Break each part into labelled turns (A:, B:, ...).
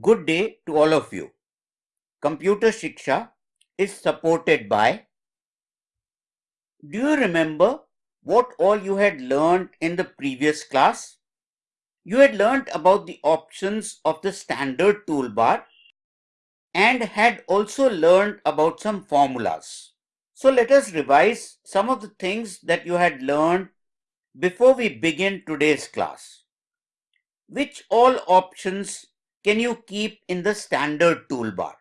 A: Good day to all of you. Computer Shiksha is supported by. Do you remember what all you had learned in the previous class? You had learned about the options of the standard toolbar and had also learned about some formulas. So let us revise some of the things that you had learned before we begin today's class. Which all options can you keep in the standard toolbar?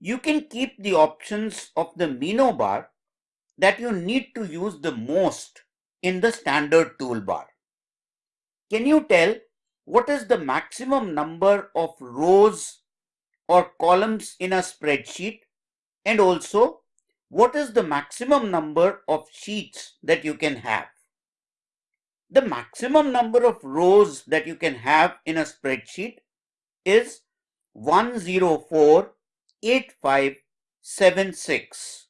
A: You can keep the options of the menu bar that you need to use the most in the standard toolbar. Can you tell what is the maximum number of rows or columns in a spreadsheet and also what is the maximum number of sheets that you can have? The maximum number of rows that you can have in a spreadsheet is 1048576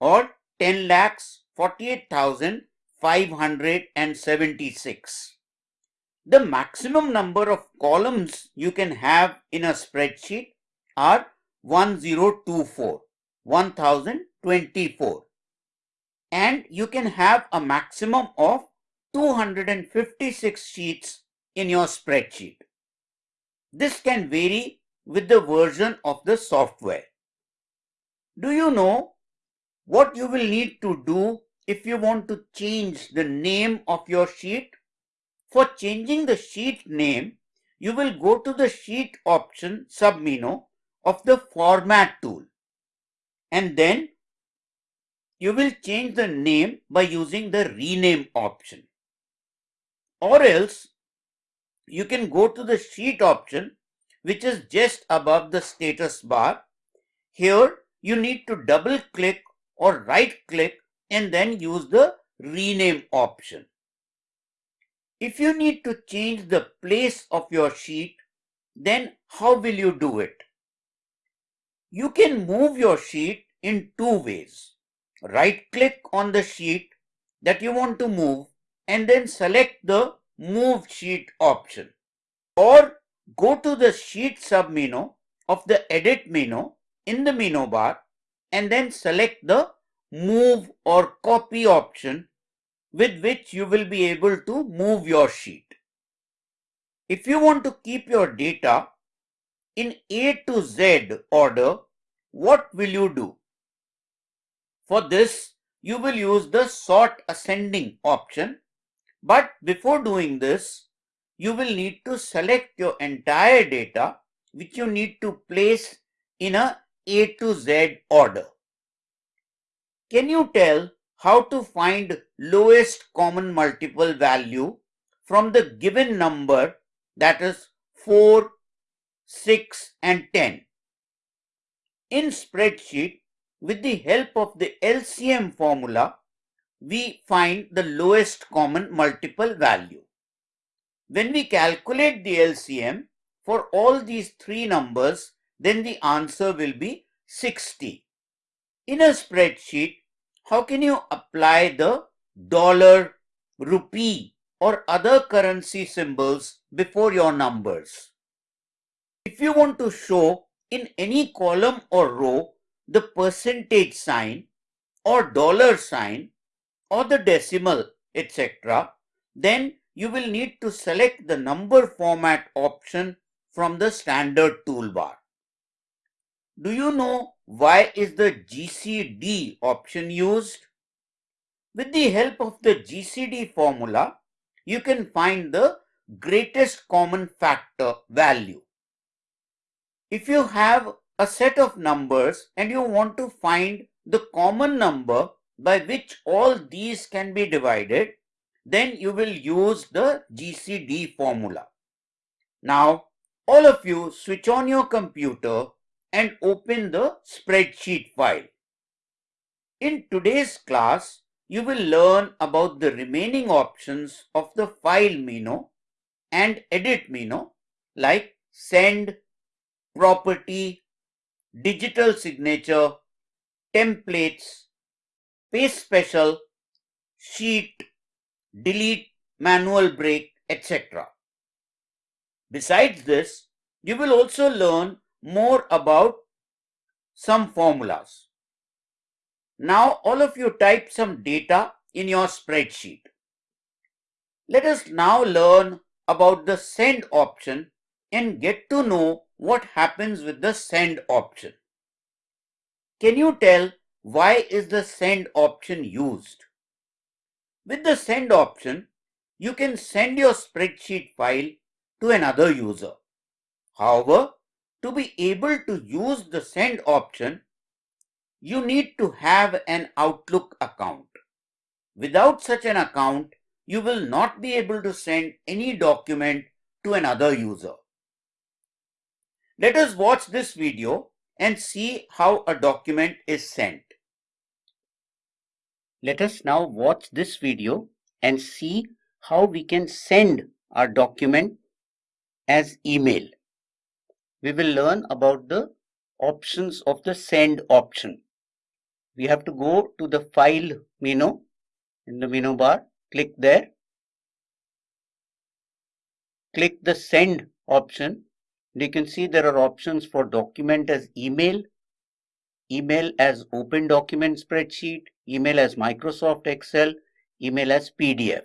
A: or 10 lakhs 48,576. The maximum number of columns you can have in a spreadsheet are 1024, 1024. And you can have a maximum of 256 sheets in your spreadsheet. This can vary with the version of the software. Do you know what you will need to do if you want to change the name of your sheet? For changing the sheet name, you will go to the sheet option submenu of the format tool and then you will change the name by using the rename option or else you can go to the sheet option which is just above the status bar. Here you need to double click or right click and then use the rename option. If you need to change the place of your sheet, then how will you do it? You can move your sheet in two ways. Right click on the sheet that you want to move and then select the Move Sheet option. Or go to the Sheet submenu of the Edit menu in the menu bar and then select the Move or Copy option with which you will be able to move your sheet. If you want to keep your data in A to Z order, what will you do? For this, you will use the Sort Ascending option but before doing this, you will need to select your entire data which you need to place in a A to Z order. Can you tell how to find lowest common multiple value from the given number that is 4, 6 and 10? In spreadsheet, with the help of the LCM formula, we find the lowest common multiple value. When we calculate the LCM for all these three numbers, then the answer will be 60. In a spreadsheet, how can you apply the dollar, rupee or other currency symbols before your numbers? If you want to show in any column or row the percentage sign or dollar sign, or the decimal, etc., then you will need to select the number format option from the standard toolbar. Do you know why is the GCD option used? With the help of the GCD formula, you can find the greatest common factor value. If you have a set of numbers and you want to find the common number by which all these can be divided, then you will use the GCD formula. Now, all of you switch on your computer and open the spreadsheet file. In today's class, you will learn about the remaining options of the file menu and edit menu like send, property, digital signature, templates, paste special, sheet, delete, manual break, etc. Besides this, You will also learn more about some formulas. Now all of you type some data in your spreadsheet. Let us now learn about the send option and get to know what happens with the send option. Can you tell why is the send option used? With the send option, you can send your spreadsheet file to another user. However, to be able to use the send option, you need to have an Outlook account. Without such an account, you will not be able to send any document to another user. Let us watch this video and see how a document is sent.
B: Let us now watch this video and see how we can send our document as email. We will learn about the options of the send option. We have to go to the file menu in the menu bar, click there. Click the send option. You can see there are options for document as email, email as open document spreadsheet, email as Microsoft Excel, email as PDF.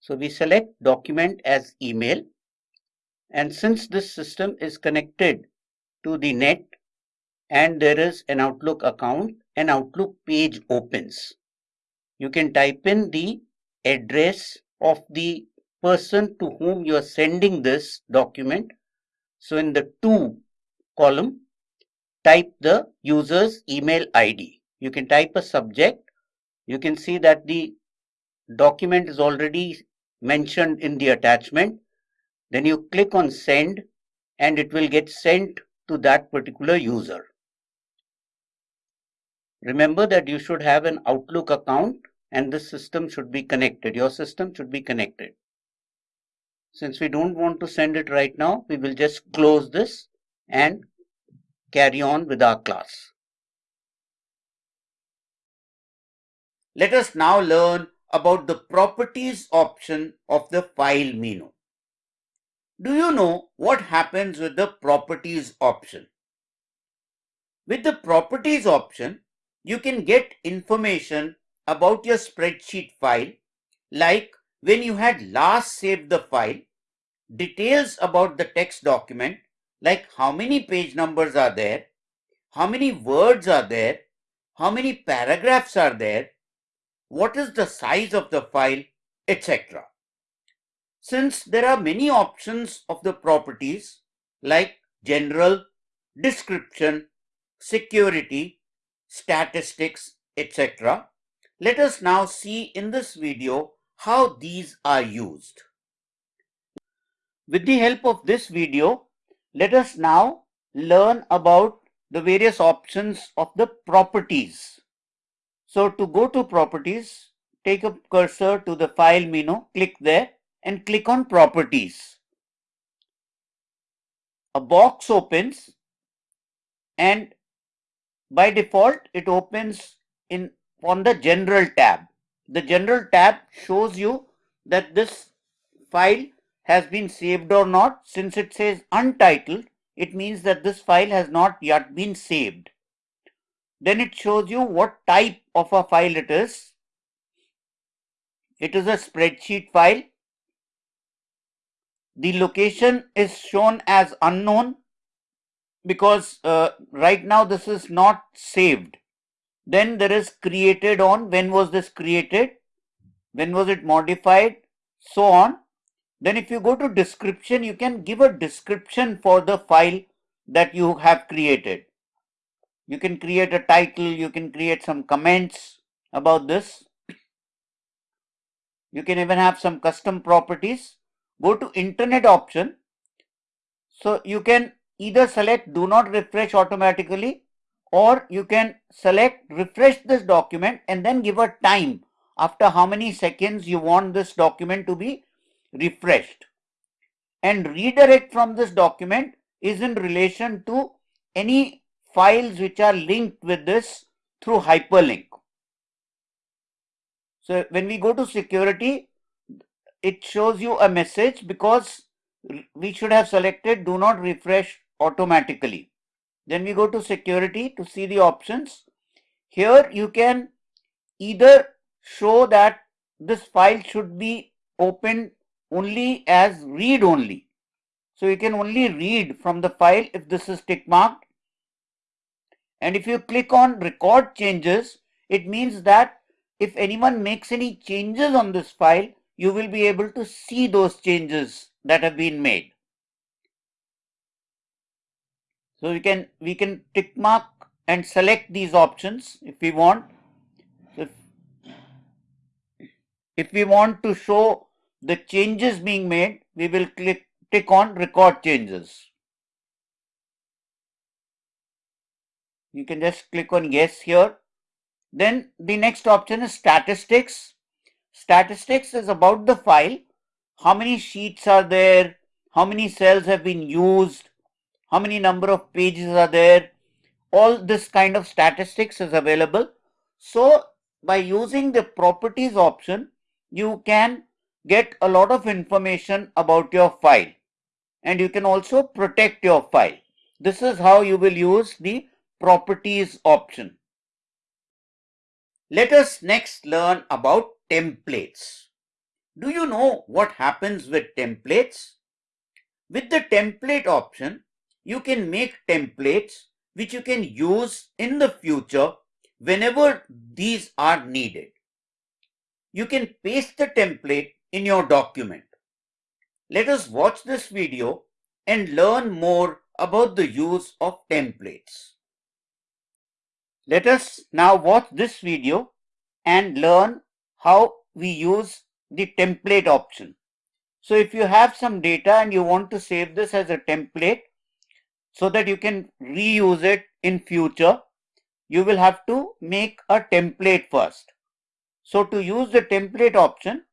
B: So we select document as email and since this system is connected to the net and there is an Outlook account, an Outlook page opens. You can type in the address of the person to whom you are sending this document. So in the to column, type the user's email ID. You can type a subject. You can see that the document is already mentioned in the attachment. Then you click on send and it will get sent to that particular user. Remember that you should have an Outlook account and this system should be connected. Your system should be connected. Since we don't want to send it right now, we will just close this and carry on with our class.
A: Let us now learn about the properties option of the file menu. Do you know what happens with the properties option? With the properties option, you can get information about your spreadsheet file like when you had last saved the file, details about the text document like how many page numbers are there, how many words are there, how many paragraphs are there, what is the size of the file, etc. Since there are many options of the properties like general, description, security, statistics, etc. Let us now see in this video how these are used. With the help of this video, let us now learn about the various options of the properties. So to go to properties, take a cursor to the file menu, click there and click on properties. A box opens and by default it opens in on the general tab. The general tab shows you that this file has been saved or not. Since it says untitled, it means that this file has not yet been saved. Then it shows you what type of a file it is. It is a spreadsheet file. The location is shown as unknown because uh, right now this is not saved. Then there is created on when was this created, when was it modified, so on. Then if you go to description, you can give a description for the file that you have created. You can create a title, you can create some comments about this. You can even have some custom properties. Go to internet option. So you can either select do not refresh automatically or you can select refresh this document and then give a time after how many seconds you want this document to be refreshed. And redirect from this document is in relation to any files which are linked with this through hyperlink. So when we go to security, it shows you a message because we should have selected do not refresh automatically. Then we go to security to see the options. Here you can either show that this file should be opened only as read only. So you can only read from the file if this is tick marked. And if you click on record changes, it means that if anyone makes any changes on this file, you will be able to see those changes that have been made. So we can we can tick mark and select these options if we want. If, if we want to show the changes being made, we will click tick on record changes. You can just click on yes here. Then the next option is statistics. Statistics is about the file. How many sheets are there? How many cells have been used? How many number of pages are there? All this kind of statistics is available. So by using the properties option, you can get a lot of information about your file and you can also protect your file. This is how you will use the properties option. Let us next learn about templates. Do you know what happens with templates? With the template option, you can make templates which you can use in the future whenever these are needed. You can paste the template in your document. Let us watch this video and learn more about the use of templates. Let us now watch this video and learn how we use the template option. So if you have some data and you want to save this as a template so that you can reuse it in future, you will have to make a template first. So to use the template option,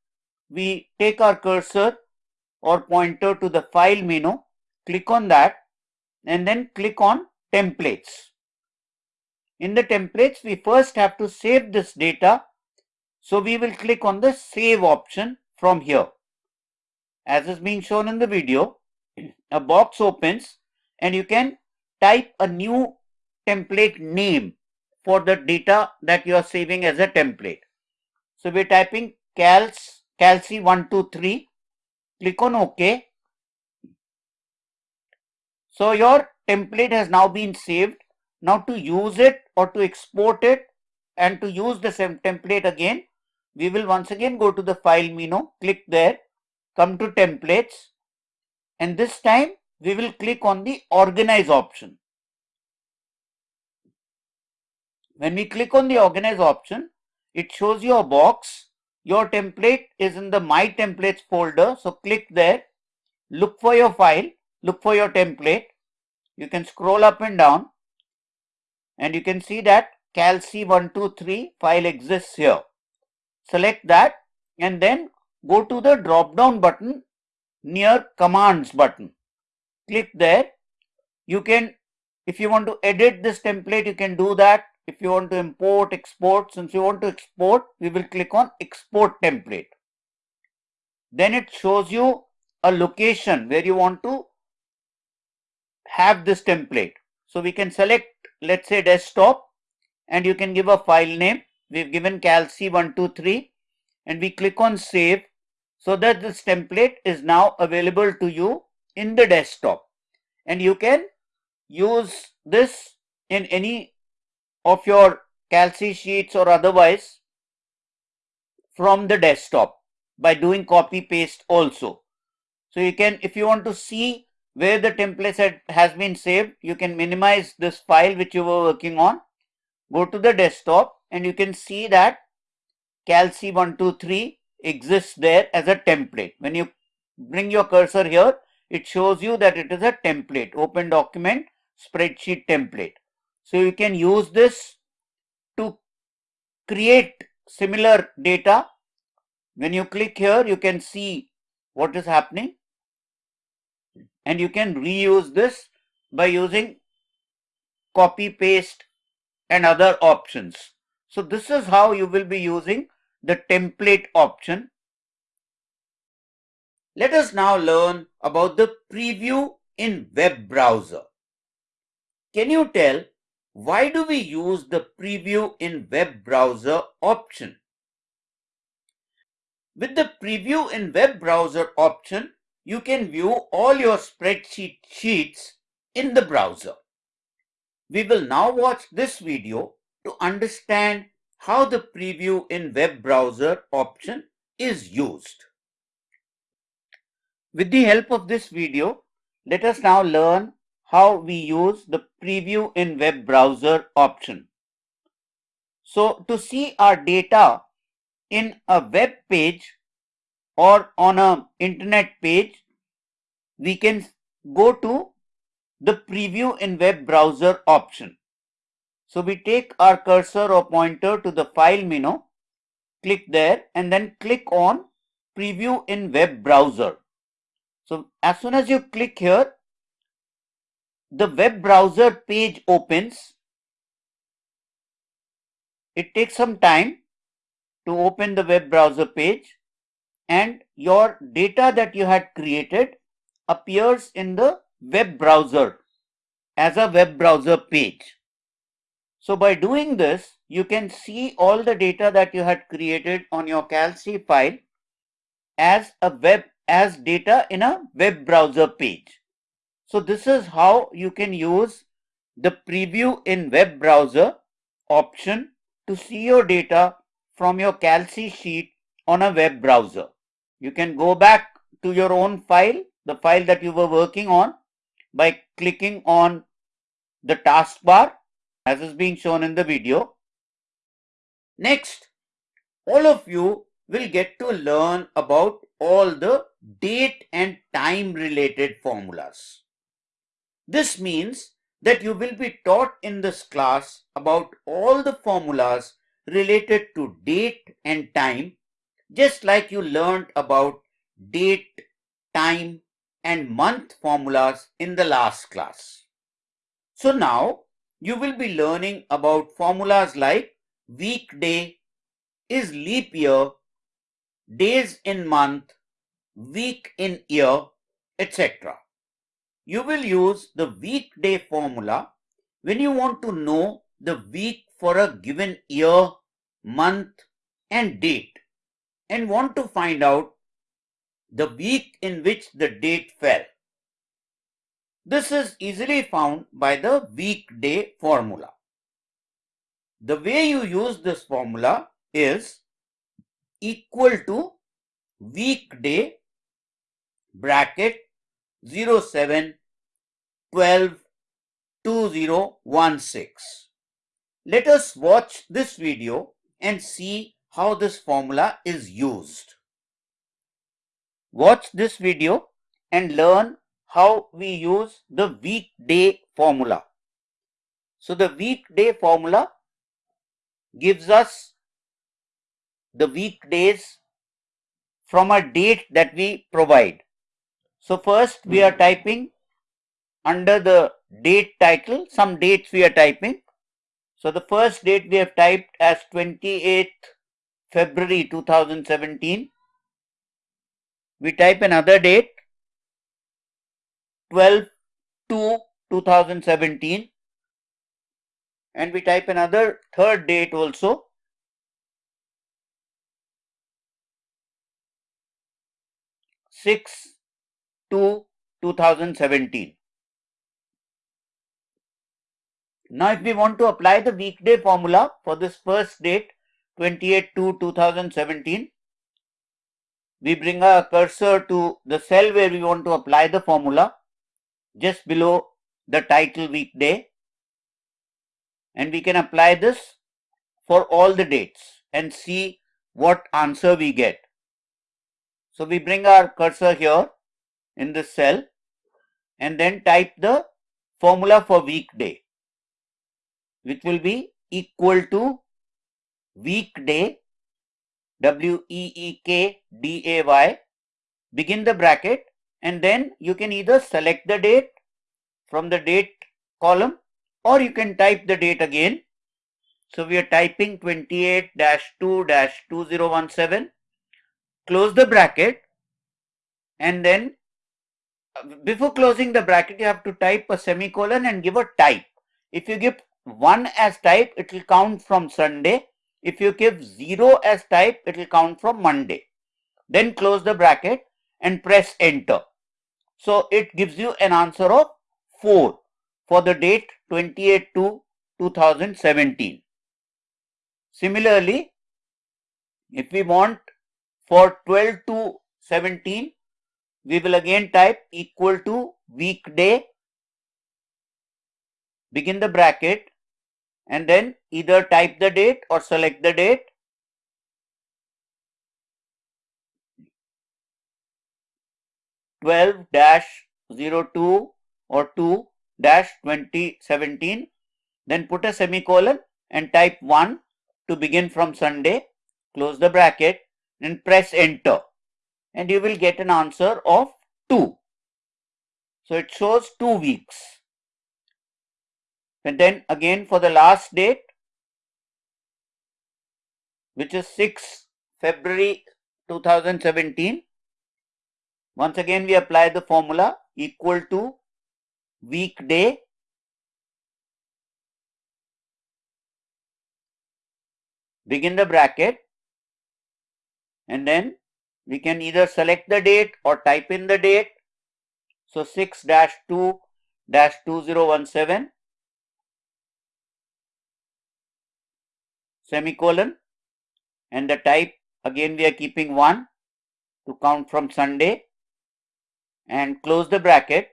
A: we take our cursor or pointer to the file menu, click on that and then click on templates. In the templates, we first have to save this data. So we will click on the save option from here. As is being shown in the video, a box opens and you can type a new template name for the data that you are saving as a template. So we're typing cals, calci123, click on OK. So your template has now been saved. Now to use it or to export it and to use the same template again, we will once again go to the file menu, click there, come to templates and this time we will click on the organize option. When we click on the organize option, it shows you a box. Your template is in the my templates folder. So click there, look for your file, look for your template. You can scroll up and down and you can see that calc123 file exists here. Select that and then go to the drop down button near commands button. Click there. You can, if you want to edit this template, you can do that. If you want to import, export, since you want to export, we will click on export template. Then it shows you a location where you want to have this template. So we can select let's say desktop and you can give a file name. We've given calc123 and we click on save so that this template is now available to you in the desktop and you can use this in any of your calc sheets or otherwise from the desktop by doing copy paste also. So you can if you want to see where the template has been saved, you can minimize this file which you were working on. Go to the desktop and you can see that calc123 exists there as a template. When you bring your cursor here, it shows you that it is a template, open document, spreadsheet template. So you can use this to create similar data. When you click here, you can see what is happening and you can reuse this by using copy paste and other options. So this is how you will be using the template option. Let us now learn about the preview in web browser. Can you tell why do we use the preview in web browser option? With the preview in web browser option, you can view all your spreadsheet sheets in the browser. We will now watch this video to understand how the preview in web browser option is used. With the help of this video, let us now learn how we use the preview in web browser option. So to see our data in a web page or on a internet page, we can go to the preview in web browser option. So we take our cursor or pointer to the file menu, click there and then click on preview in web browser. So as soon as you click here, the web browser page opens. It takes some time to open the web browser page and your data that you had created appears in the web browser as a web browser page. So by doing this, you can see all the data that you had created on your CalC file as a web as data in a web browser page. So this is how you can use the preview in web browser option to see your data from your CalC sheet on a web browser. You can go back to your own file, the file that you were working on by clicking on the taskbar as is being shown in the video. Next, all of you will get to learn about all the date and time related formulas. This means that you will be taught in this class about all the formulas related to date and time just like you learned about date, time and month formulas in the last class. So now you will be learning about formulas like weekday, is leap year, days in month, week in year, etc. You will use the weekday formula when you want to know the week for a given year, month and date and want to find out the week in which the date fell. This is easily found by the weekday formula. The way you use this formula is equal to weekday bracket 07 12 2016. Let us watch this video and see how this formula is used. Watch this video and learn how we use the weekday formula. So the weekday formula gives us the weekdays from a date that we provide. So first we are typing under the date title, some dates we are typing. So the first date we have typed as 28th February 2017 we type another date 12 to 2017 and we type another third date also. six to 2017. Now if we want to apply the weekday formula for this first date 28 to 2017 we bring our cursor to the cell where we want to apply the formula just below the title weekday and we can apply this for all the dates and see what answer we get. So we bring our cursor here in this cell and then type the formula for weekday which will be equal to weekday W-E-E-K-D-A-Y, begin the bracket and then you can either select the date from the date column or you can type the date again. So we are typing 28-2-2017, close the bracket and then before closing the bracket you have to type a semicolon and give a type. If you give 1 as type it will count from Sunday. If you give 0 as type it will count from Monday. Then close the bracket and press enter. So it gives you an answer of 4 for the date 28 to 2017. Similarly, if we want for 12 to 17, we will again type equal to weekday, begin the bracket and then either type the date or select the date. Twelve dash zero two or two dash twenty seventeen. Then put a semicolon and type one to begin from Sunday. Close the bracket and press enter and you will get an answer of 2. So it shows 2 weeks. And then again for the last date which is 6 February 2017. Once again we apply the formula equal to weekday begin the bracket and then we can either select the date or type in the date. So 6-2-2017 semicolon and the type again we are keeping 1 to count from Sunday and close the bracket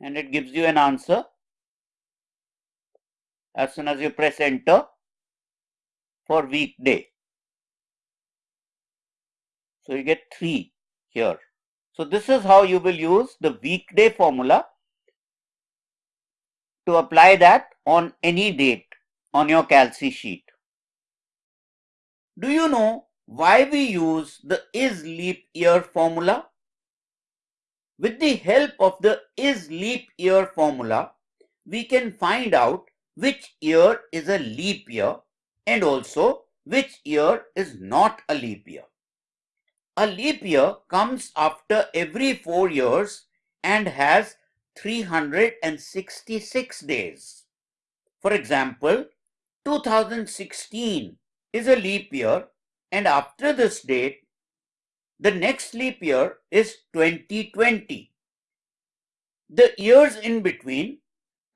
A: and it gives you an answer as soon as you press enter for weekday. So you get 3 here. So this is how you will use the weekday formula to apply that on any date on your Calci sheet. Do you know why we use the is leap year formula? With the help of the is leap year formula, we can find out which year is a leap year and also which year is not a leap year. A leap year comes after every four years and has 366 days. For example, 2016 is a leap year and after this date, the next leap year is 2020. The years in between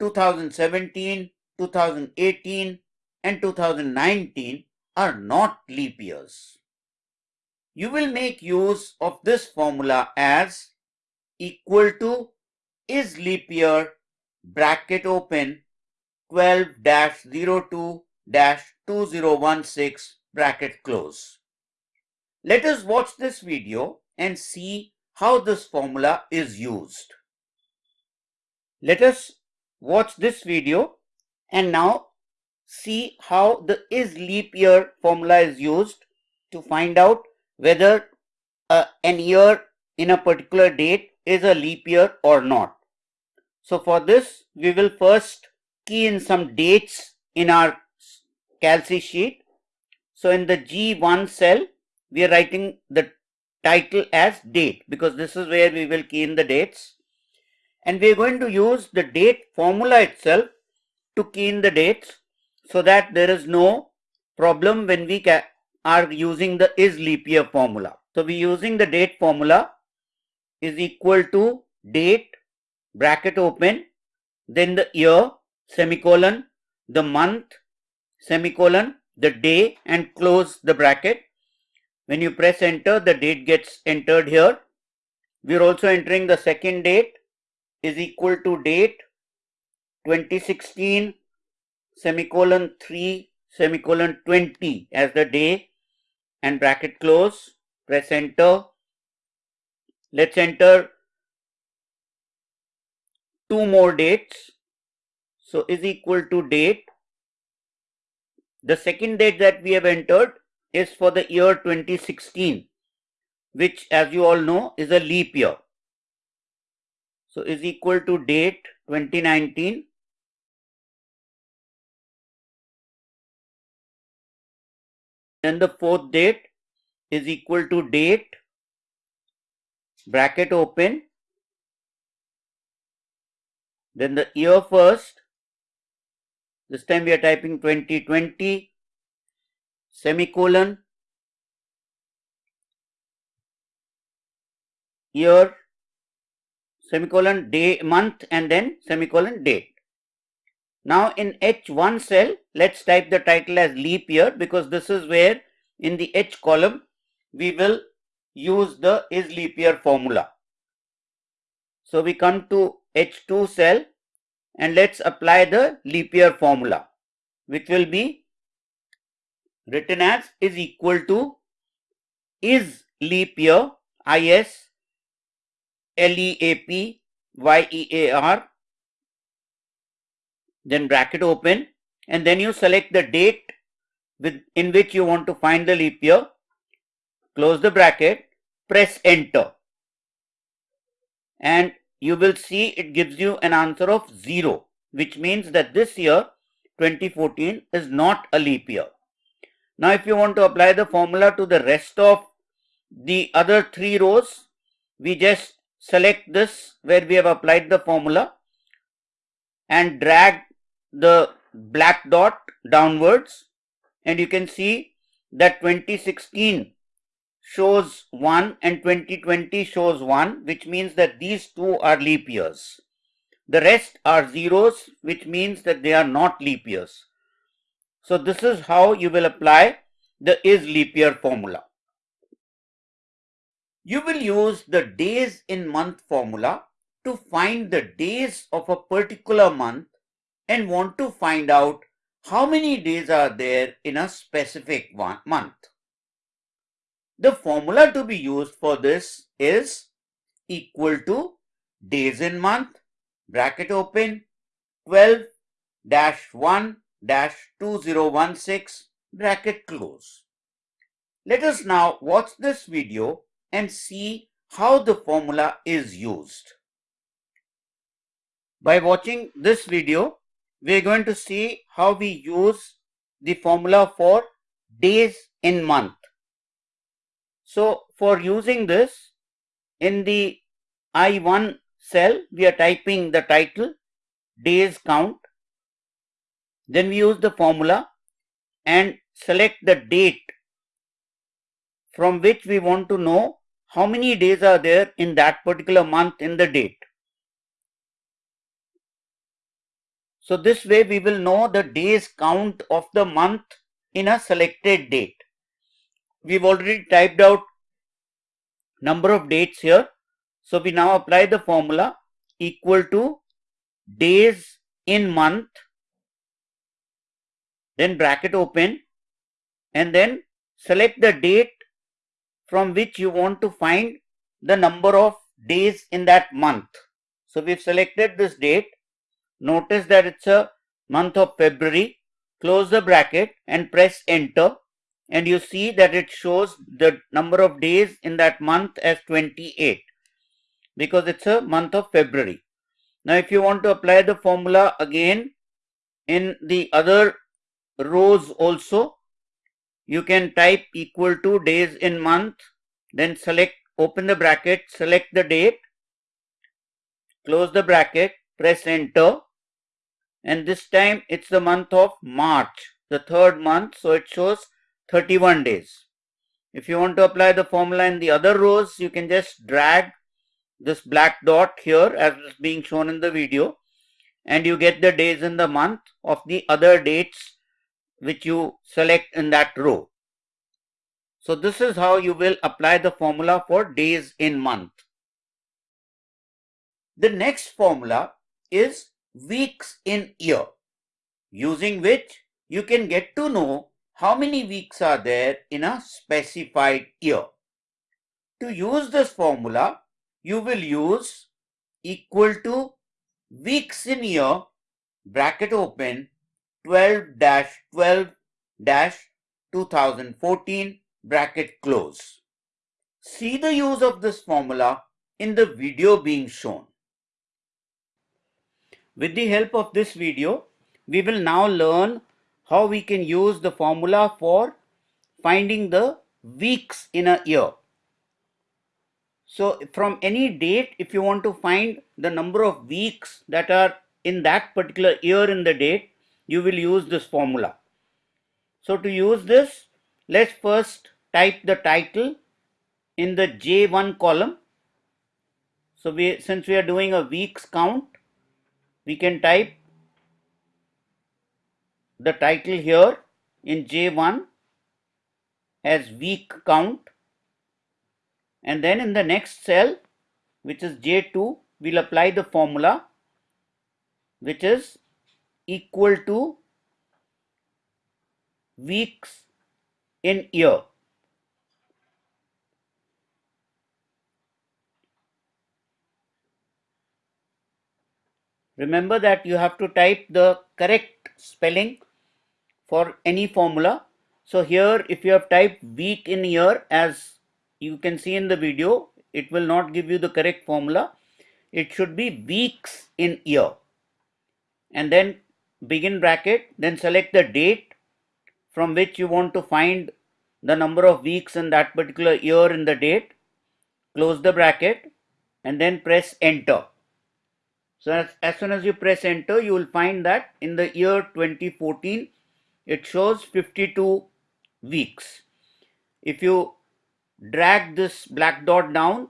A: 2017, 2018 and 2019 are not leap years. You will make use of this formula as equal to is leap year bracket open 12-02-2016 bracket close. Let us watch this video and see how this formula is used. Let us watch this video and now see how the is leap year formula is used to find out whether uh, an year in a particular date is a leap year or not. So for this, we will first key in some dates in our Calci sheet. So in the G1 cell, we are writing the title as date because this is where we will key in the dates. And we are going to use the date formula itself to key in the dates so that there is no problem when we are using the is leap year formula. So we are using the date formula is equal to date bracket open then the year semicolon the month semicolon the day and close the bracket. When you press enter the date gets entered here. We are also entering the second date is equal to date 2016 semicolon 3 semicolon 20 as the day and bracket close, press enter. Let's enter two more dates. So is equal to date. The second date that we have entered is for the year 2016, which as you all know is a leap year. So is equal to date 2019 Then the fourth date is equal to date bracket open. Then the year first. This time we are typing 2020 semicolon. Year. Semicolon day month and then semicolon date. Now in H1 cell let's type the title as leap year because this is where in the H column we will use the is leap year formula. So we come to H2 cell and let's apply the leap year formula which will be written as is equal to is leap year is leap year then bracket open and then you select the date with in which you want to find the leap year close the bracket. Press enter. And you will see it gives you an answer of 0 which means that this year 2014 is not a leap year. Now if you want to apply the formula to the rest of the other three rows we just select this where we have applied the formula and drag the black dot downwards. And you can see that 2016 shows 1 and 2020 shows 1 which means that these two are leap years. The rest are zeros which means that they are not leap years. So this is how you will apply the is leap year formula. You will use the days in month formula to find the days of a particular month and want to find out how many days are there in a specific one month. The formula to be used for this is equal to days in month bracket open 12 dash 1 dash 2016 bracket close. Let us now watch this video and see how the formula is used. By watching this video, we are going to see how we use the formula for days in month. So for using this in the I1 cell we are typing the title days count then we use the formula and select the date from which we want to know how many days are there in that particular month in the date. So this way we will know the days count of the month in a selected date. We've already typed out number of dates here. So we now apply the formula equal to days in month then bracket open and then select the date from which you want to find the number of days in that month. So we've selected this date Notice that it's a month of February. Close the bracket and press enter and you see that it shows the number of days in that month as 28 because it's a month of February. Now if you want to apply the formula again in the other rows also you can type equal to days in month then select open the bracket select the date close the bracket press enter and this time it's the month of March, the third month, so it shows 31 days. If you want to apply the formula in the other rows, you can just drag this black dot here as is being shown in the video and you get the days in the month of the other dates which you select in that row. So this is how you will apply the formula for days in month. The next formula is weeks in year, using which you can get to know how many weeks are there in a specified year. To use this formula, you will use equal to weeks in year bracket open 12-12-2014 bracket close. See the use of this formula in the video being shown. With the help of this video, we will now learn how we can use the formula for finding the weeks in a year. So from any date, if you want to find the number of weeks that are in that particular year in the date, you will use this formula. So to use this, let's first type the title in the J1 column. So we, since we are doing a weeks count, we can type the title here in J1 as week count and then in the next cell which is J2 we'll apply the formula which is equal to weeks in year. Remember that you have to type the correct spelling for any formula. So here if you have typed week in year as you can see in the video, it will not give you the correct formula. It should be weeks in year. And then begin bracket, then select the date from which you want to find the number of weeks in that particular year in the date. Close the bracket and then press enter. So as, as soon as you press enter, you will find that in the year 2014, it shows 52 weeks. If you drag this black dot down,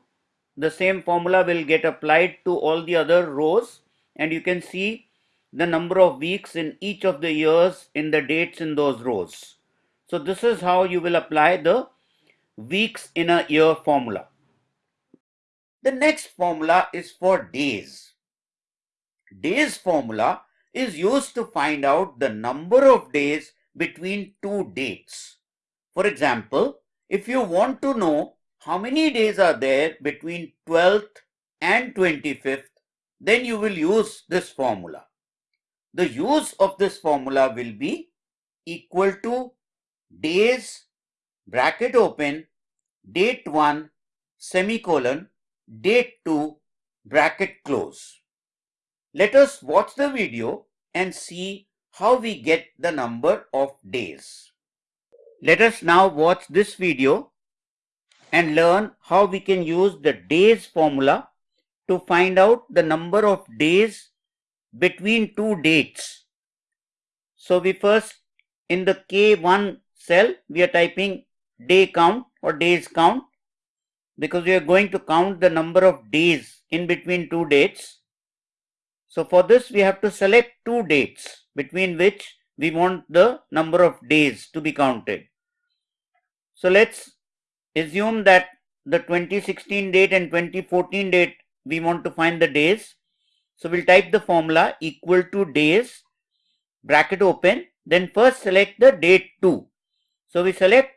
A: the same formula will get applied to all the other rows and you can see the number of weeks in each of the years in the dates in those rows. So this is how you will apply the weeks in a year formula. The next formula is for days. Days formula is used to find out the number of days between two dates. For example, if you want to know how many days are there between 12th and 25th, then you will use this formula. The use of this formula will be equal to days bracket open date 1 semicolon date 2 bracket close. Let us watch the video and see how we get the number of days. Let us now watch this video and learn how we can use the days formula to find out the number of days between two dates. So we first in the K1 cell we are typing day count or days count because we are going to count the number of days in between two dates. So for this we have to select two dates between which we want the number of days to be counted. So let's assume that the 2016 date and 2014 date we want to find the days. So we'll type the formula equal to days bracket open then first select the date 2. So we select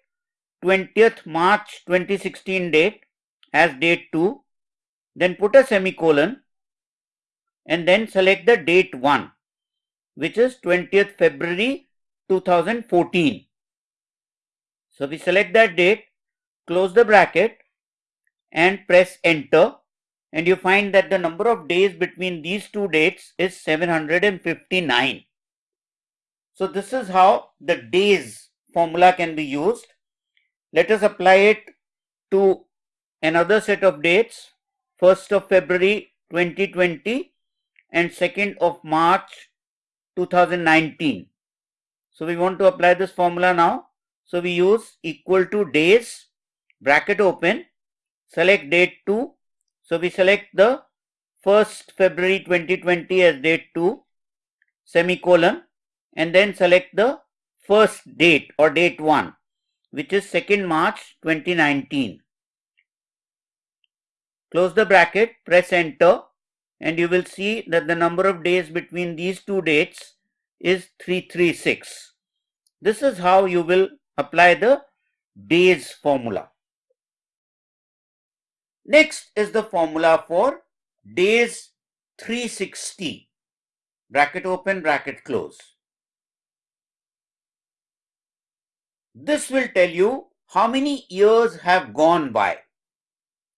A: 20th March 2016 date as date 2 then put a semicolon and then select the date 1 which is 20th February 2014. So we select that date, close the bracket and press enter and you find that the number of days between these two dates is 759. So this is how the days formula can be used. Let us apply it to another set of dates 1st of February 2020 and 2nd of March 2019. So we want to apply this formula now. So we use equal to days, bracket open, select date 2. So we select the 1st February 2020 as date 2, semicolon, and then select the first date or date 1, which is 2nd March 2019. Close the bracket, press enter, and you will see that the number of days between these two dates is 336. This is how you will apply the days formula. Next is the formula for days 360. Bracket open, bracket close. This will tell you how many years have gone by.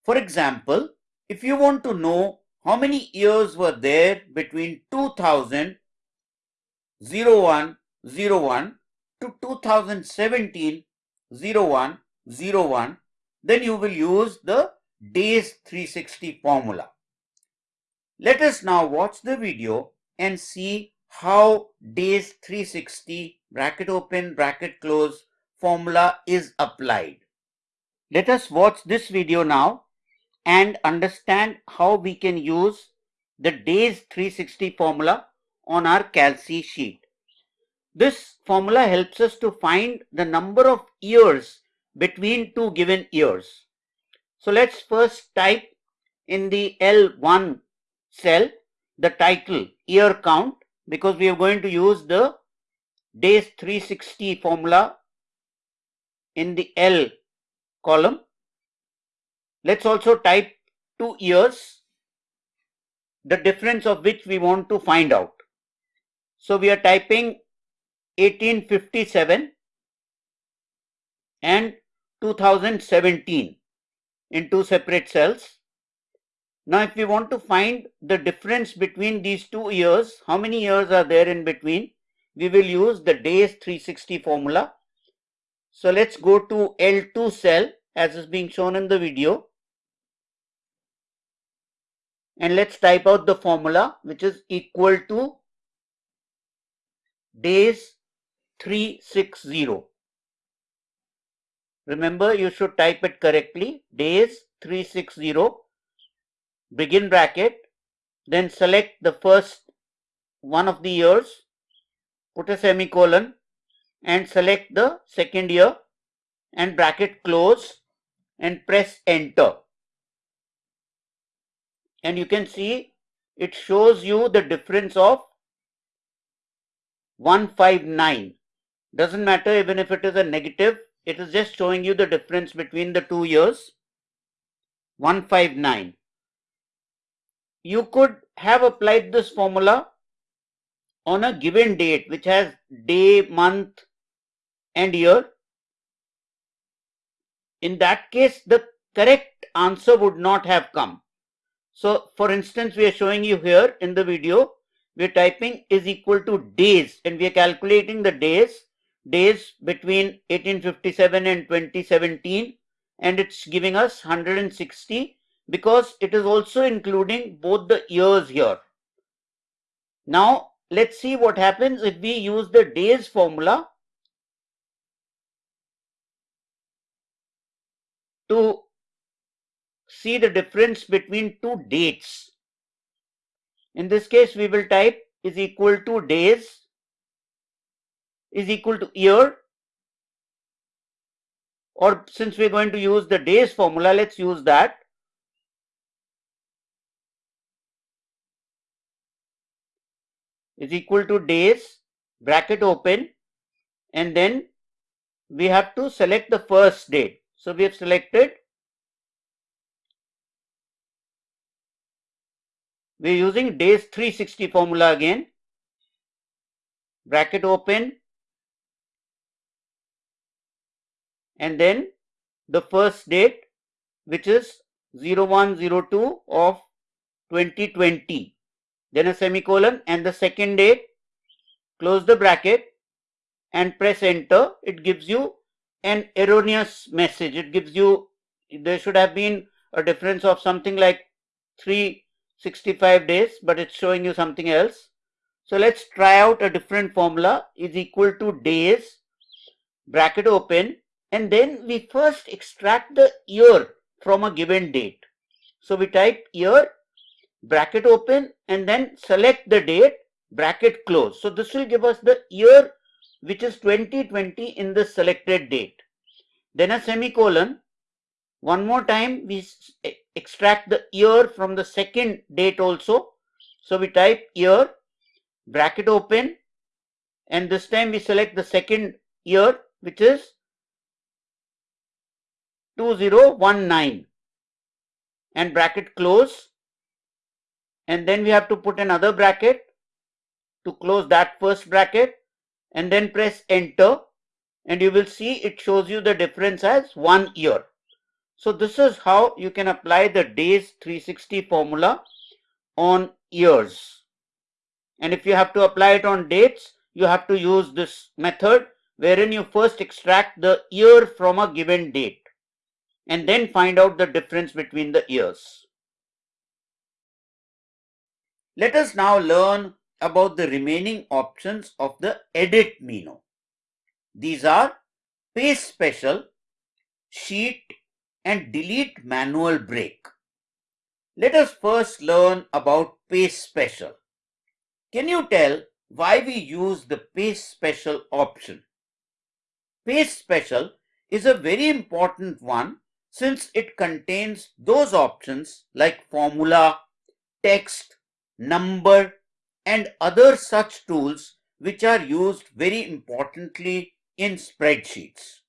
A: For example, if you want to know how many years were there between 2000 01 01 to 2017 01 01, then you will use the days 360 formula. Let us now watch the video and see how days 360 bracket open bracket close formula is applied. Let us watch this video now and understand how we can use the days 360 formula on our Calc sheet. This formula helps us to find the number of years between two given years. So let's first type in the L1 cell the title year count because we are going to use the days 360 formula in the L column. Let's also type two years, the difference of which we want to find out. So we are typing 1857 and 2017 in two separate cells. Now if we want to find the difference between these two years, how many years are there in between? We will use the days 360 formula. So let's go to L2 cell as is being shown in the video. And let's type out the formula which is equal to days 360. Remember you should type it correctly days 360 begin bracket then select the first one of the years put a semicolon and select the second year and bracket close and press enter and you can see it shows you the difference of 159 doesn't matter even if it is a negative it is just showing you the difference between the two years. 159 you could have applied this formula on a given date which has day month and year. In that case the correct answer would not have come so for instance we are showing you here in the video we are typing is equal to days and we are calculating the days days between 1857 and 2017 and it's giving us 160 because it is also including both the years here. Now let's see what happens if we use the days formula to see the difference between two dates. In this case we will type is equal to days is equal to year or since we're going to use the days formula let's use that is equal to days bracket open and then we have to select the first date. So we have selected we are using days 360 formula again. Bracket open. And then the first date which is 0102 of 2020 then a semicolon and the second date. Close the bracket and press enter. It gives you an erroneous message. It gives you there should have been a difference of something like 365 days but it's showing you something else so let's try out a different formula is equal to days bracket open and then we first extract the year from a given date so we type year bracket open and then select the date bracket close. So this will give us the year which is 2020 in the selected date. Then a semicolon. One more time we extract the year from the second date also. So we type year bracket open and this time we select the second year which is 2019 and bracket close and then we have to put another bracket to close that first bracket and then press enter and you will see it shows you the difference as one year. So this is how you can apply the days 360 formula on years. And if you have to apply it on dates, you have to use this method wherein you first extract the year from a given date and then find out the difference between the years. Let us now learn about the remaining options of the edit menu. These are paste special, sheet and delete manual break. Let us first learn about paste special. Can you tell why we use the paste special option? Paste special is a very important one since it contains those options like formula, text, number and other such tools which are used very importantly in spreadsheets.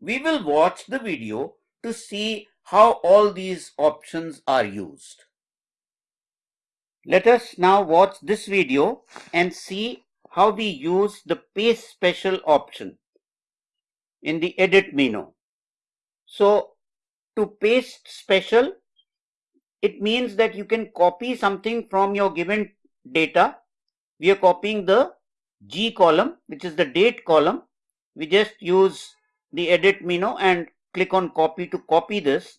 A: We will watch the video to see how all these options are used. Let us now watch this video and see how we use the paste special option in the edit menu. So to paste special, it means that you can copy something from your given data. We are copying the G column, which is the date column. We just use the edit menu and click on copy to copy this.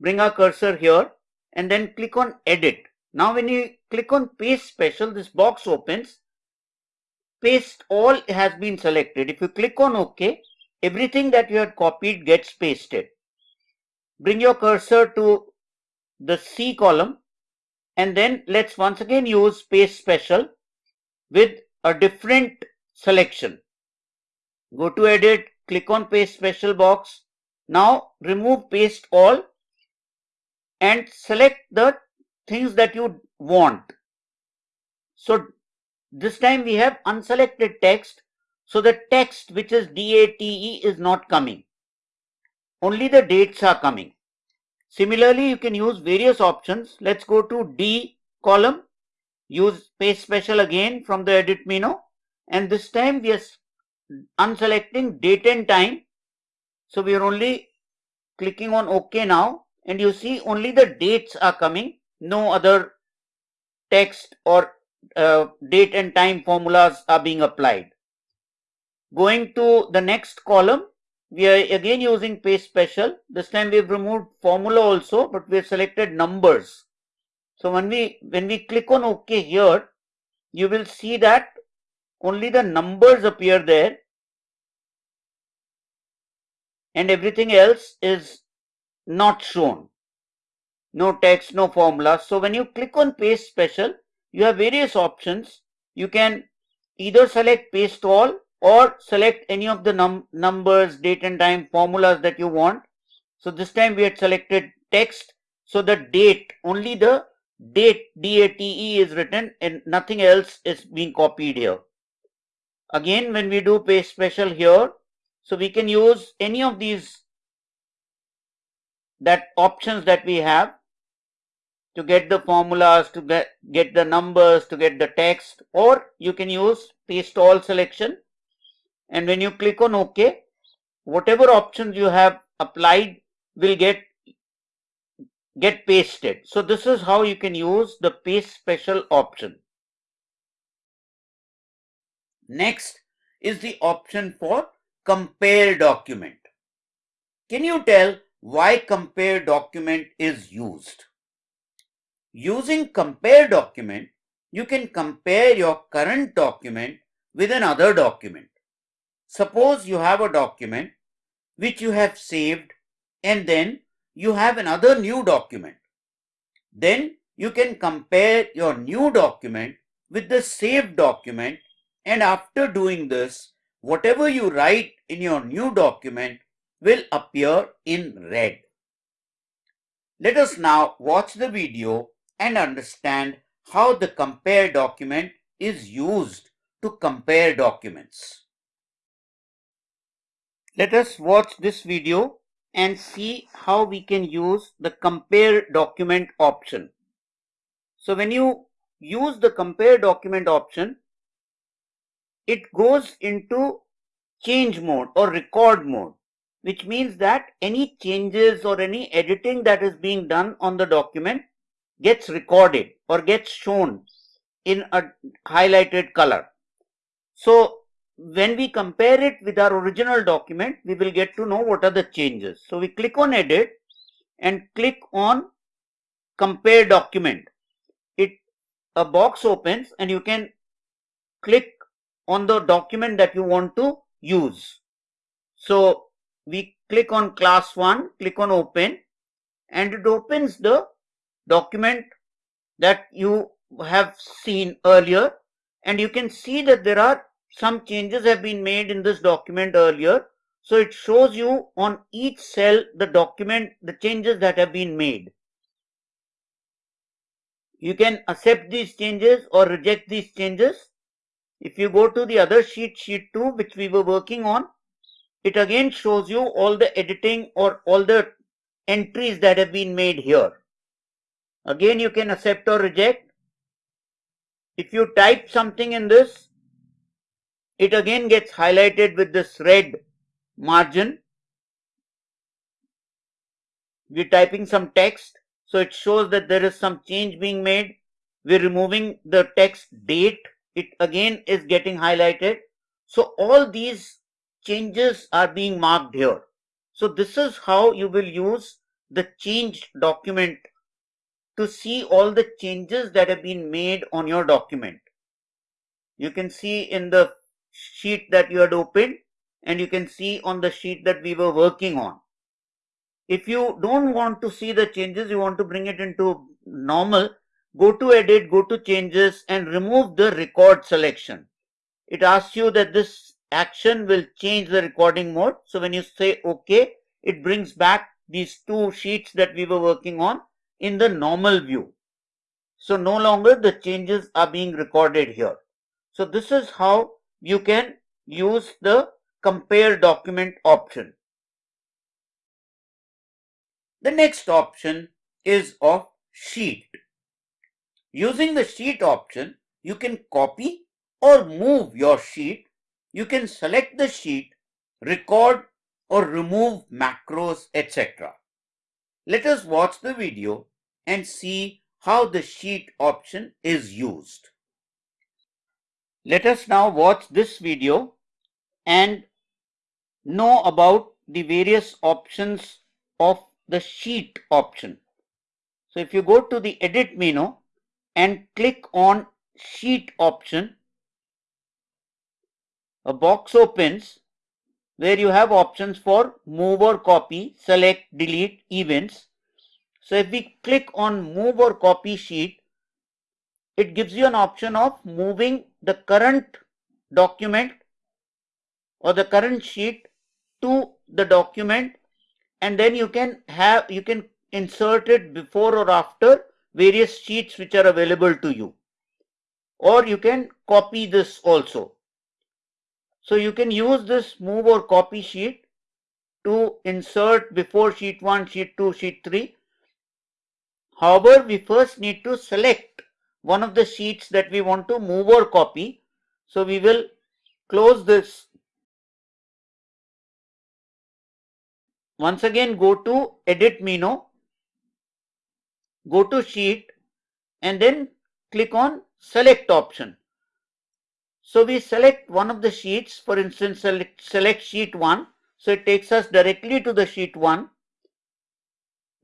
A: Bring our cursor here and then click on edit. Now when you click on paste special, this box opens. Paste all has been selected. If you click on OK, everything that you had copied gets pasted. Bring your cursor to the C column and then let's once again use paste special with a different selection. Go to edit, click on paste special box. Now remove paste all and select the things that you want. So this time we have unselected text. So the text which is DATE is not coming. Only the dates are coming. Similarly, you can use various options. Let's go to D column, use paste special again from the edit menu. And this time we are unselecting date and time. So we are only clicking on OK now. And you see only the dates are coming. No other text or uh, date and time formulas are being applied. Going to the next column, we are again using paste special. This time we've removed formula also, but we've selected numbers. So when we when we click on OK here, you will see that only the numbers appear there and everything else is not shown. No text, no formula. So when you click on paste special, you have various options. You can either select paste all or select any of the num numbers, date and time formulas that you want. So this time we had selected text. So the date, only the date DATE is written and nothing else is being copied here. Again, when we do paste special here, so we can use any of these that options that we have to get the formulas, to get, get the numbers, to get the text, or you can use paste all selection and when you click on OK, whatever options you have applied will get get pasted. So this is how you can use the paste special option. Next is the option for compare document. Can you tell why compare document is used? Using compare document, you can compare your current document with another document. Suppose you have a document which you have saved and then you have another new document. Then you can compare your new document with the saved document and after doing this, whatever you write in your new document will appear in red. Let us now watch the video and understand how the compare document is used to compare documents. Let us watch this video and see how we can use the compare document option. So when you use the compare document option, it goes into change mode or record mode, which means that any changes or any editing that is being done on the document gets recorded or gets shown in a highlighted color. So when we compare it with our original document, we will get to know what are the changes. So we click on edit and click on compare document. It a box opens and you can click on the document that you want to use. So we click on class 1, click on open and it opens the document that you have seen earlier and you can see that there are some changes have been made in this document earlier. So it shows you on each cell the document, the changes that have been made. You can accept these changes or reject these changes. If you go to the other sheet, sheet 2, which we were working on, it again shows you all the editing or all the entries that have been made here. Again, you can accept or reject. If you type something in this, it again gets highlighted with this red margin. We're typing some text, so it shows that there is some change being made. We're removing the text date. It again is getting highlighted. So all these changes are being marked here. So this is how you will use the changed document to see all the changes that have been made on your document. You can see in the sheet that you had opened and you can see on the sheet that we were working on. If you don't want to see the changes, you want to bring it into normal, go to edit, go to changes and remove the record selection. It asks you that this action will change the recording mode. So when you say OK, it brings back these two sheets that we were working on in the normal view. So no longer the changes are being recorded here. So this is how you can use the compare document option. The next option is of sheet. Using the sheet option, you can copy or move your sheet. You can select the sheet, record or remove macros, etc. Let us watch the video and see how the sheet option is used. Let us now watch this video and know about the various options of the sheet option. So if you go to the edit menu and click on sheet option, a box opens where you have options for move or copy, select, delete, events. So if we click on move or copy sheet, it gives you an option of moving the current document or the current sheet to the document and then you can have you can insert it before or after various sheets which are available to you or you can copy this also so you can use this move or copy sheet to insert before sheet 1 sheet 2 sheet 3 however we first need to select one of the sheets that we want to move or copy. So we will close this. Once again go to edit menu, go to sheet and then click on select option. So we select one of the sheets, for instance, select, select sheet 1. So it takes us directly to the sheet 1.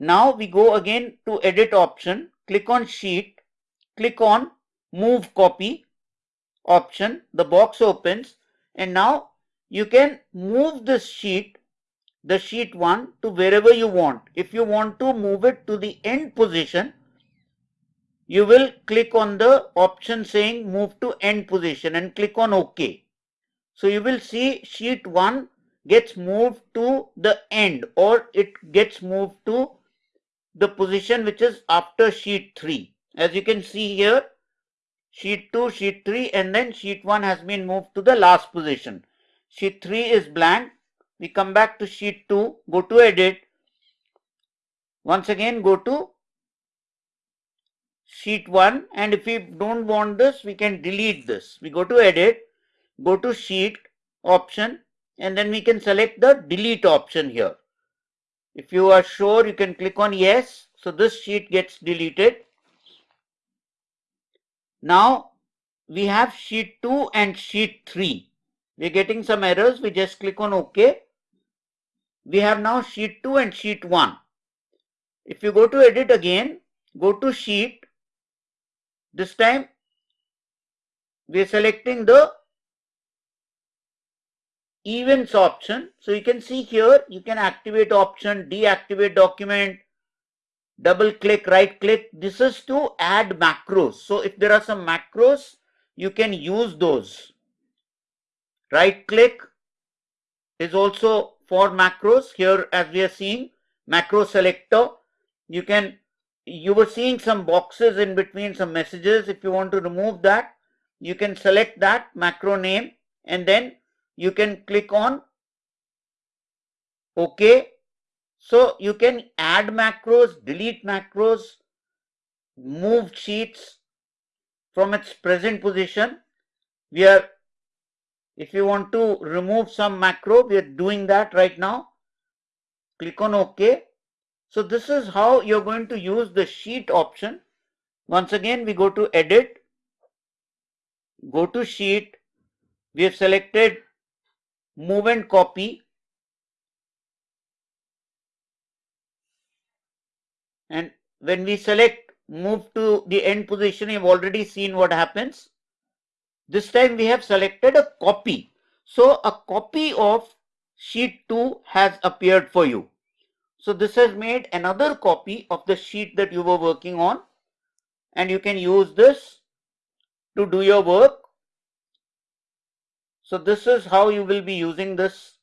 A: Now we go again to edit option, click on sheet click on move copy option the box opens and now you can move this sheet the sheet 1 to wherever you want if you want to move it to the end position you will click on the option saying move to end position and click on OK. So you will see sheet 1 gets moved to the end or it gets moved to the position which is after sheet 3. As you can see here, sheet 2, sheet 3 and then sheet 1 has been moved to the last position. Sheet 3 is blank. We come back to sheet 2, go to edit. Once again go to sheet 1 and if we don't want this we can delete this. We go to edit, go to sheet option and then we can select the delete option here. If you are sure you can click on yes. So this sheet gets deleted now we have sheet 2 and sheet 3. we're getting some errors. We just click on OK. We have now sheet 2 and sheet 1. If you go to edit again, go to sheet. This time we are selecting the events option. So you can see here, you can activate option, deactivate document, double click, right click. This is to add macros. So if there are some macros, you can use those. Right click is also for macros. Here as we are seeing macro selector, you can, you were seeing some boxes in between some messages. If you want to remove that, you can select that macro name and then you can click on OK. So you can add macros, delete macros, move sheets from its present position. We are, if you want to remove some macro, we are doing that right now. Click on OK. So this is how you're going to use the sheet option. Once again, we go to edit, go to sheet. We have selected move and copy and when we select move to the end position you've already seen what happens this time we have selected a copy so a copy of sheet 2 has appeared for you so this has made another copy of the sheet that you were working on and you can use this to do your work so this is how you will be using this.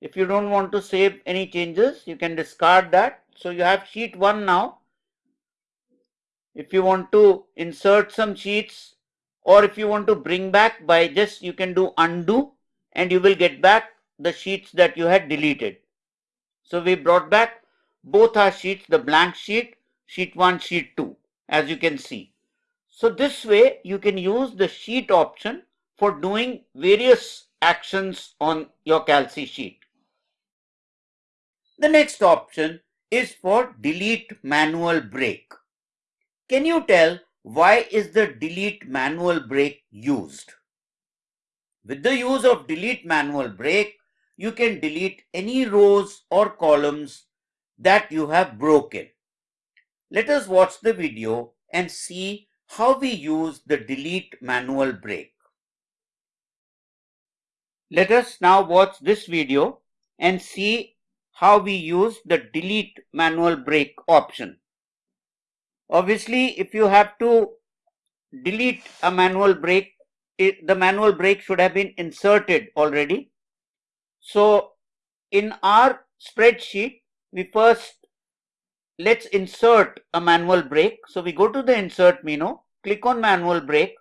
A: If you don't want to save any changes, you can discard that. So you have sheet 1 now. If you want to insert some sheets or if you want to bring back by just you can do undo and you will get back the sheets that you had deleted. So we brought back both our sheets, the blank sheet, sheet 1, sheet 2 as you can see. So this way you can use the sheet option for doing various actions on your Calci sheet. The next option is for delete manual break. Can you tell why is the delete manual break used? With the use of delete manual break, you can delete any rows or columns that you have broken. Let us watch the video and see how we use the delete manual break. Let us now watch this video and see how we use the delete manual break option. Obviously, if you have to delete a manual break, it, the manual break should have been inserted already. So in our spreadsheet, we first let's insert a manual break. So we go to the insert menu, click on manual break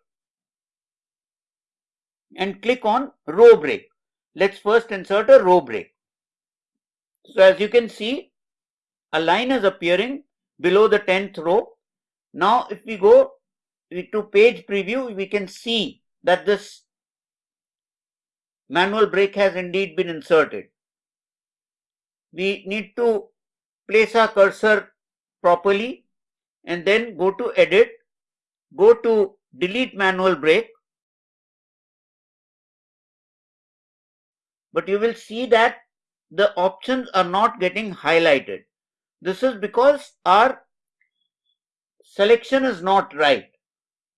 A: and click on row break. Let's first insert a row break. So as you can see, a line is appearing below the 10th row. Now if we go to page preview, we can see that this manual break has indeed been inserted. We need to place our cursor properly and then go to edit, go to delete manual break but you will see that the options are not getting highlighted. This is because our selection is not right.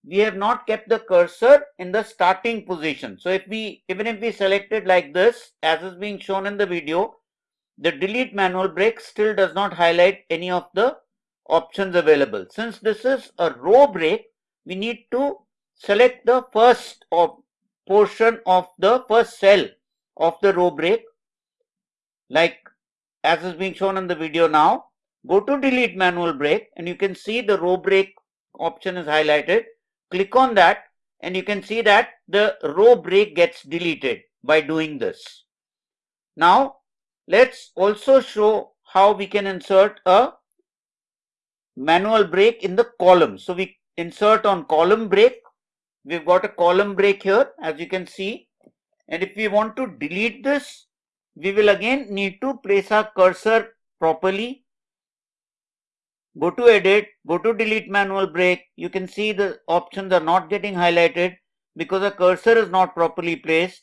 A: We have not kept the cursor in the starting position. So if we, even if we select it like this, as is being shown in the video, the delete manual break still does not highlight any of the options available. Since this is a row break, we need to select the first portion of the first cell of the row break like as is being shown in the video now go to delete manual break and you can see the row break option is highlighted. Click on that and you can see that the row break gets deleted by doing this. Now let's also show how we can insert a manual break in the column. So we insert on column break. We've got a column break here as you can see. And if we want to delete this, we will again need to place our cursor properly. Go to edit, go to delete manual break. You can see the options are not getting highlighted because the cursor is not properly placed.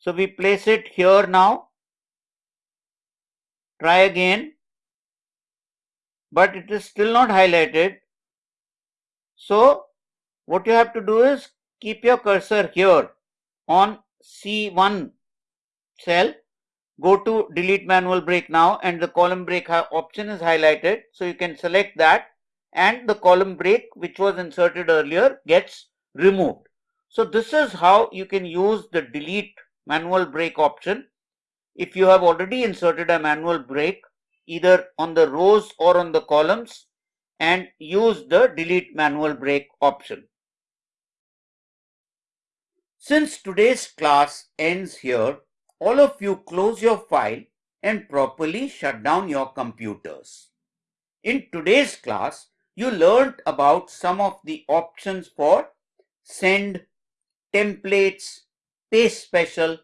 A: So we place it here now. Try again. But it is still not highlighted. So what you have to do is keep your cursor here on C1 cell. Go to delete manual break now and the column break option is highlighted. So you can select that and the column break which was inserted earlier gets removed. So this is how you can use the delete manual break option. If you have already inserted a manual break either on the rows or on the columns and use the delete manual break option. Since today's class ends here, all of you close your file and properly shut down your computers. In today's class, you learned about some of the options for send, templates, paste special,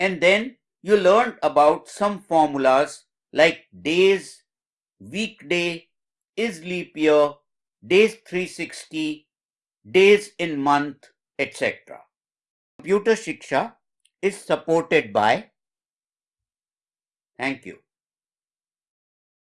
A: and then you learned about some formulas like days, weekday, is leap year, days 360, days in month, etc. Computer Shiksha is supported by. Thank you.